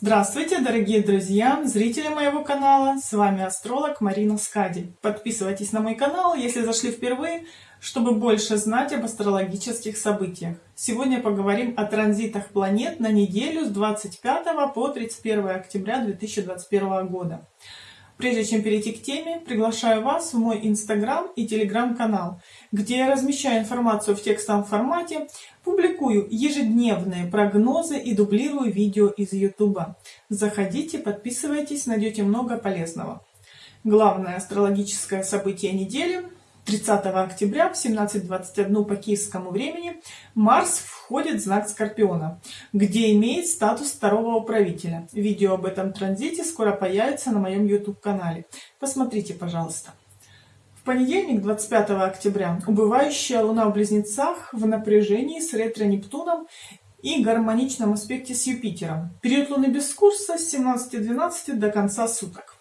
Здравствуйте, дорогие друзья, зрители моего канала, с вами астролог Марина Скади. Подписывайтесь на мой канал, если зашли впервые, чтобы больше знать об астрологических событиях. Сегодня поговорим о транзитах планет на неделю с 25 по 31 октября 2021 года. Прежде чем перейти к теме, приглашаю вас в мой инстаграм и телеграм-канал, где я размещаю информацию в текстовом формате, публикую ежедневные прогнозы и дублирую видео из ютуба. Заходите, подписывайтесь, найдете много полезного. Главное астрологическое событие недели 30 октября в 17.21 по киевскому времени Марс входит в знак Скорпиона, где имеет статус второго управителя. Видео об этом транзите скоро появится на моем YouTube-канале. Посмотрите, пожалуйста. В понедельник, 25 октября, убывающая Луна в Близнецах в напряжении с ретро-Нептуном и гармоничном аспекте с Юпитером. Период Луны без курса с 17.12 до конца суток.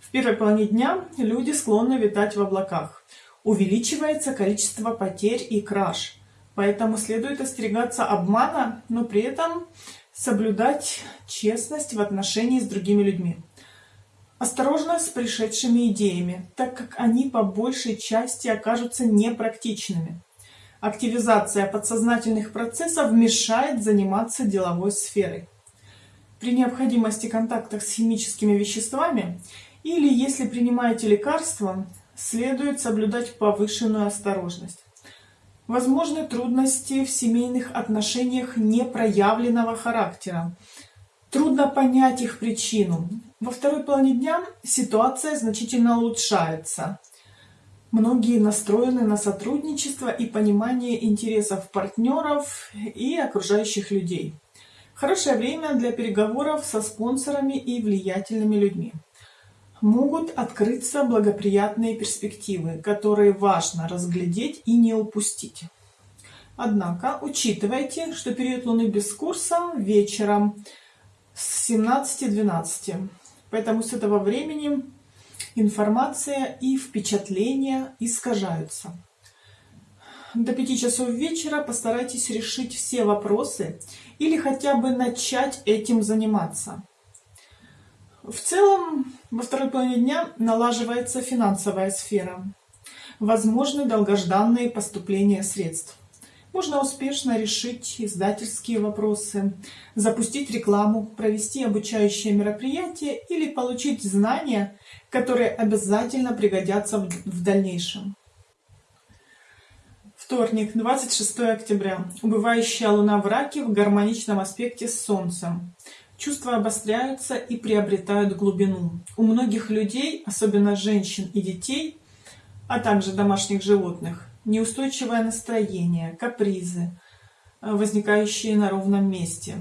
В первой половине дня люди склонны витать в облаках увеличивается количество потерь и краж. Поэтому следует остерегаться обмана, но при этом соблюдать честность в отношении с другими людьми. Осторожно с пришедшими идеями, так как они по большей части окажутся непрактичными. Активизация подсознательных процессов мешает заниматься деловой сферой. При необходимости контактах с химическими веществами или если принимаете лекарства, следует соблюдать повышенную осторожность. Возможны трудности в семейных отношениях непроявленного характера. Трудно понять их причину. Во второй половине дня ситуация значительно улучшается. Многие настроены на сотрудничество и понимание интересов партнеров и окружающих людей. Хорошее время для переговоров со спонсорами и влиятельными людьми могут открыться благоприятные перспективы, которые важно разглядеть и не упустить. Однако учитывайте, что период Луны без курса вечером с 17.12. Поэтому с этого времени информация и впечатления искажаются. До 5 часов вечера постарайтесь решить все вопросы или хотя бы начать этим заниматься. В целом, во второй половине дня налаживается финансовая сфера. Возможны долгожданные поступления средств. Можно успешно решить издательские вопросы, запустить рекламу, провести обучающее мероприятие или получить знания, которые обязательно пригодятся в дальнейшем. Вторник, 26 октября. Убывающая луна в раке в гармоничном аспекте с Солнцем. Чувства обостряются и приобретают глубину. У многих людей, особенно женщин и детей, а также домашних животных, неустойчивое настроение, капризы, э, возникающие на ровном месте.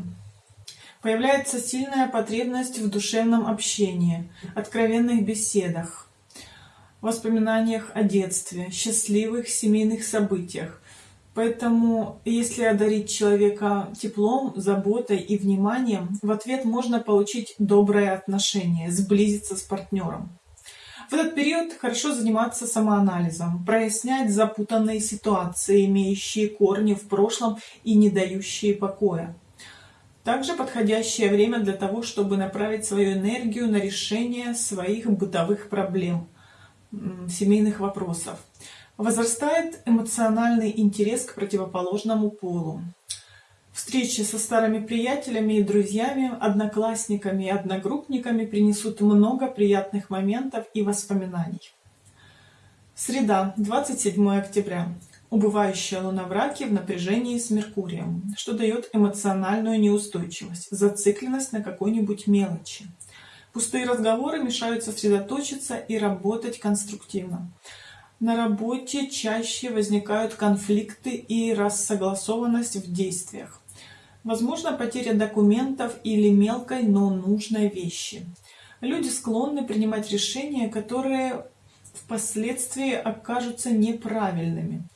Появляется сильная потребность в душевном общении, откровенных беседах, воспоминаниях о детстве, счастливых семейных событиях, Поэтому, если одарить человека теплом, заботой и вниманием, в ответ можно получить доброе отношение, сблизиться с партнером. В этот период хорошо заниматься самоанализом, прояснять запутанные ситуации, имеющие корни в прошлом и не дающие покоя. Также подходящее время для того, чтобы направить свою энергию на решение своих бытовых проблем, семейных вопросов. Возрастает эмоциональный интерес к противоположному полу. Встречи со старыми приятелями и друзьями, одноклассниками и одногруппниками принесут много приятных моментов и воспоминаний. Среда, 27 октября. Убывающая луна в раке в напряжении с Меркурием, что дает эмоциональную неустойчивость, зацикленность на какой-нибудь мелочи. Пустые разговоры мешают сосредоточиться и работать конструктивно. На работе чаще возникают конфликты и рассогласованность в действиях. Возможно потеря документов или мелкой, но нужной вещи. Люди склонны принимать решения, которые впоследствии окажутся неправильными.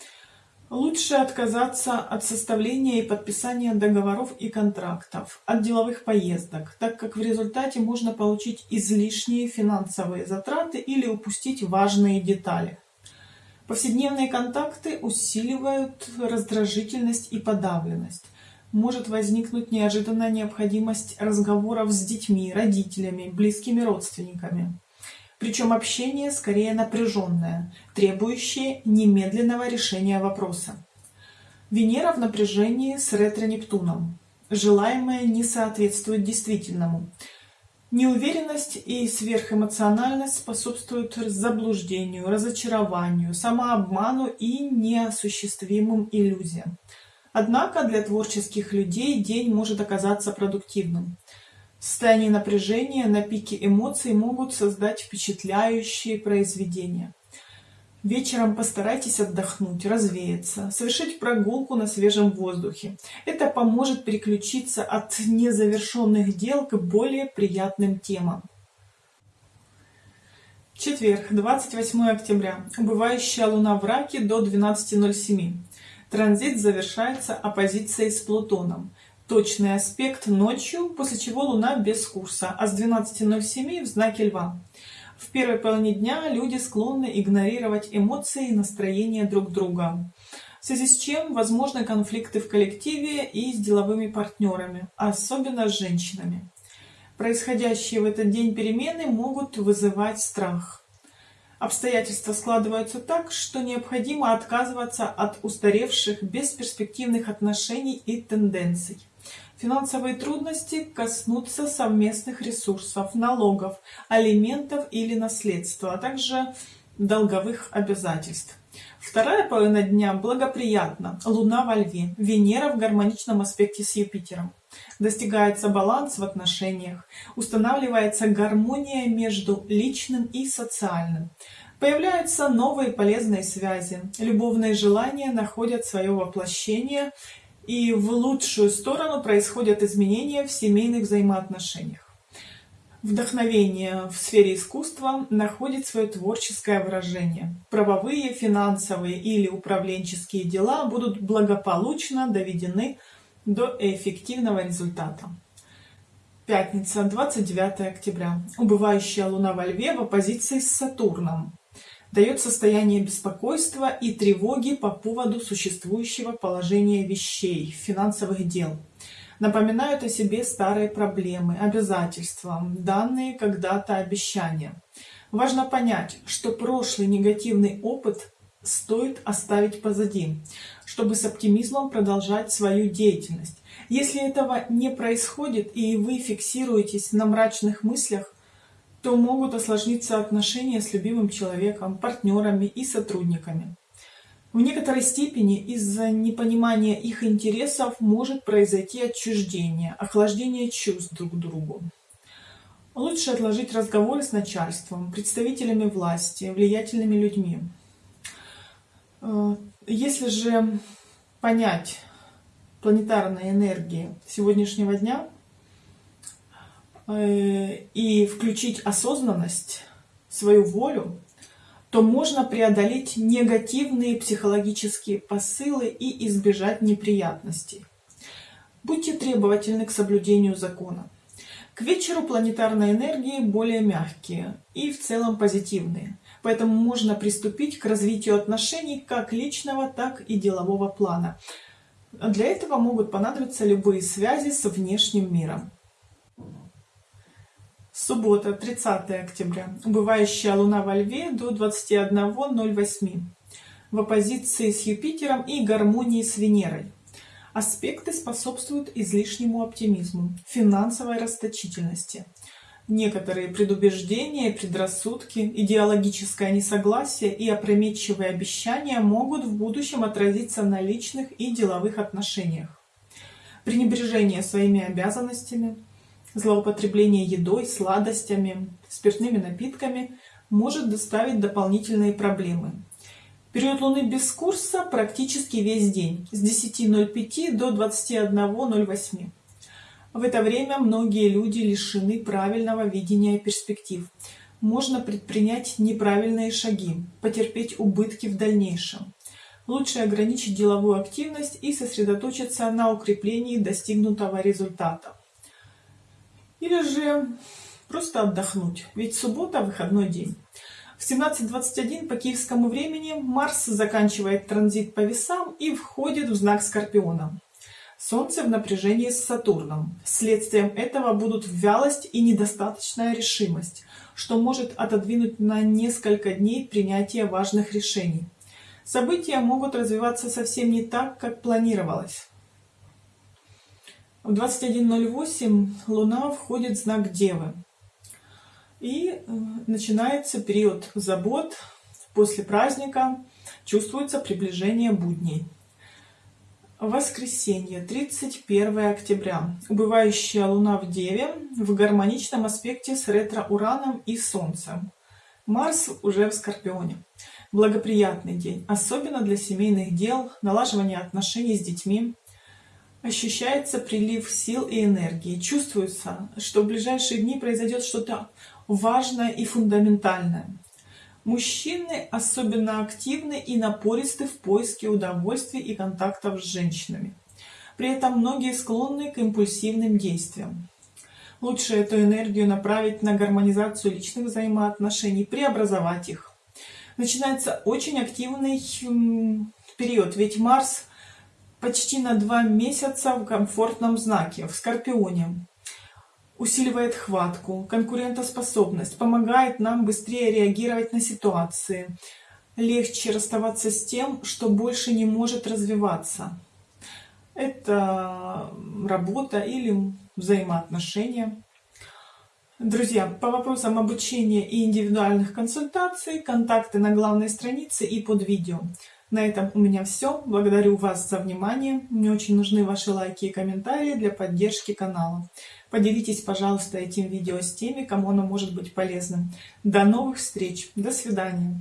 Лучше отказаться от составления и подписания договоров и контрактов, от деловых поездок, так как в результате можно получить излишние финансовые затраты или упустить важные детали. Повседневные контакты усиливают раздражительность и подавленность. может возникнуть неожиданная необходимость разговоров с детьми, родителями, близкими родственниками. Причем общение скорее напряженное, требующее немедленного решения вопроса. Венера в напряжении с ретро-Нептуном. Желаемое не соответствует действительному. Неуверенность и сверхэмоциональность способствуют заблуждению, разочарованию, самообману и неосуществимым иллюзиям. Однако для творческих людей день может оказаться продуктивным. Состояние напряжения на пике эмоций могут создать впечатляющие произведения. Вечером постарайтесь отдохнуть, развеяться, совершить прогулку на свежем воздухе. Это поможет переключиться от незавершенных дел к более приятным темам. Четверг, 28 октября. Убывающая луна в раке до 12.07. Транзит завершается оппозицией с Плутоном. Точный аспект ночью, после чего Луна без курса, а с 12.07 в знаке Льва. В первой половине дня люди склонны игнорировать эмоции и настроения друг друга, в связи с чем возможны конфликты в коллективе и с деловыми партнерами, особенно с женщинами. Происходящие в этот день перемены могут вызывать страх. Обстоятельства складываются так, что необходимо отказываться от устаревших бесперспективных отношений и тенденций. Финансовые трудности коснутся совместных ресурсов, налогов, алиментов или наследства, а также долговых обязательств. Вторая половина дня благоприятна. Луна во Льве, Венера в гармоничном аспекте с Юпитером. Достигается баланс в отношениях, устанавливается гармония между личным и социальным. Появляются новые полезные связи, любовные желания находят свое воплощение и в лучшую сторону происходят изменения в семейных взаимоотношениях. Вдохновение в сфере искусства находит свое творческое выражение. Правовые, финансовые или управленческие дела будут благополучно доведены до эффективного результата. Пятница, 29 октября. Убывающая Луна во Льве в оппозиции с Сатурном дает состояние беспокойства и тревоги по поводу существующего положения вещей, финансовых дел. Напоминают о себе старые проблемы, обязательства, данные когда-то обещания. Важно понять, что прошлый негативный опыт стоит оставить позади, чтобы с оптимизмом продолжать свою деятельность. Если этого не происходит и вы фиксируетесь на мрачных мыслях, то могут осложниться отношения с любимым человеком, партнерами и сотрудниками. В некоторой степени из-за непонимания их интересов может произойти отчуждение, охлаждение чувств друг к другу. Лучше отложить разговоры с начальством, представителями власти, влиятельными людьми. Э, если же понять планетарные энергии сегодняшнего дня, и включить осознанность, свою волю, то можно преодолеть негативные психологические посылы и избежать неприятностей. Будьте требовательны к соблюдению закона. К вечеру планетарные энергии более мягкие и в целом позитивные, поэтому можно приступить к развитию отношений как личного, так и делового плана. Для этого могут понадобиться любые связи с внешним миром. Суббота, 30 октября. Убывающая Луна во Льве до 21.08. В оппозиции с Юпитером и гармонии с Венерой. Аспекты способствуют излишнему оптимизму, финансовой расточительности. Некоторые предубеждения, предрассудки, идеологическое несогласие и опрометчивые обещания могут в будущем отразиться на личных и деловых отношениях. Пренебрежение своими обязанностями – Злоупотребление едой, сладостями, спиртными напитками может доставить дополнительные проблемы. Период Луны без курса практически весь день, с 10.05 до 21.08. В это время многие люди лишены правильного видения перспектив. Можно предпринять неправильные шаги, потерпеть убытки в дальнейшем. Лучше ограничить деловую активность и сосредоточиться на укреплении достигнутого результата. Или же просто отдохнуть, ведь суббота – выходной день. В 17.21 по киевскому времени Марс заканчивает транзит по весам и входит в знак Скорпиона. Солнце в напряжении с Сатурном. Следствием этого будут вялость и недостаточная решимость, что может отодвинуть на несколько дней принятие важных решений. События могут развиваться совсем не так, как планировалось. В 21.08 Луна входит в знак Девы. И э, начинается период забот. После праздника чувствуется приближение будней. Воскресенье, 31 октября. Убывающая Луна в Деве в гармоничном аспекте с ретро-Ураном и Солнцем. Марс уже в Скорпионе. Благоприятный день, особенно для семейных дел, налаживания отношений с детьми. Ощущается прилив сил и энергии. Чувствуется, что в ближайшие дни произойдет что-то важное и фундаментальное. Мужчины особенно активны и напористы в поиске удовольствий и контактов с женщинами. При этом многие склонны к импульсивным действиям. Лучше эту энергию направить на гармонизацию личных взаимоотношений, преобразовать их. Начинается очень активный период, ведь Марс почти на два месяца в комфортном знаке, в Скорпионе усиливает хватку, конкурентоспособность, помогает нам быстрее реагировать на ситуации, легче расставаться с тем, что больше не может развиваться. Это работа или взаимоотношения. Друзья, по вопросам обучения и индивидуальных консультаций, контакты на главной странице и под видео. На этом у меня все. Благодарю вас за внимание. Мне очень нужны ваши лайки и комментарии для поддержки канала. Поделитесь, пожалуйста, этим видео с теми, кому оно может быть полезным. До новых встреч. До свидания.